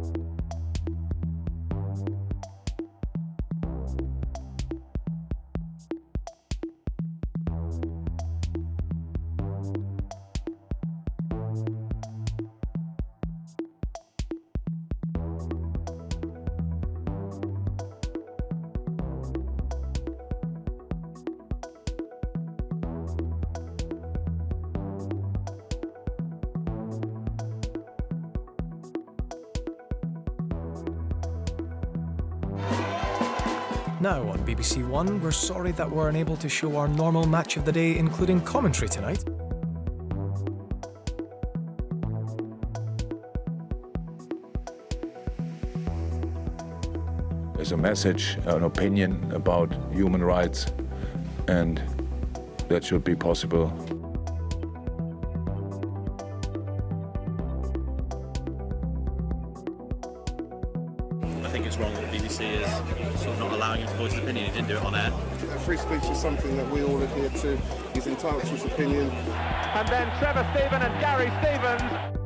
Bye. Now on BBC One, we're sorry that we're unable to show our normal match of the day, including commentary tonight. There's a message, an opinion about human rights, and that should be possible. Wrong that the BBC is sort of not allowing him to voice his opinion. He didn't do it on air. Free speech is something that we all adhere to. He's entitled to his opinion. And then Trevor Steven and Gary Stevens.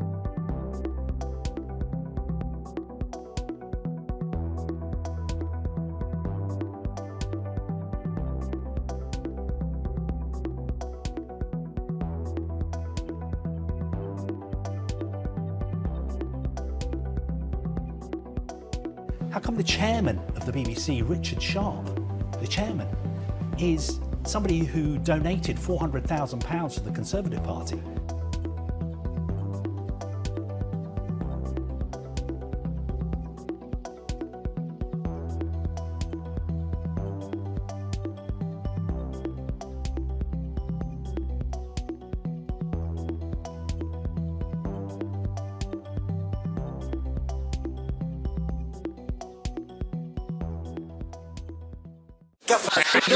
How come the chairman of the BBC, Richard Sharp, the chairman, is somebody who donated £400,000 to the Conservative Party? Café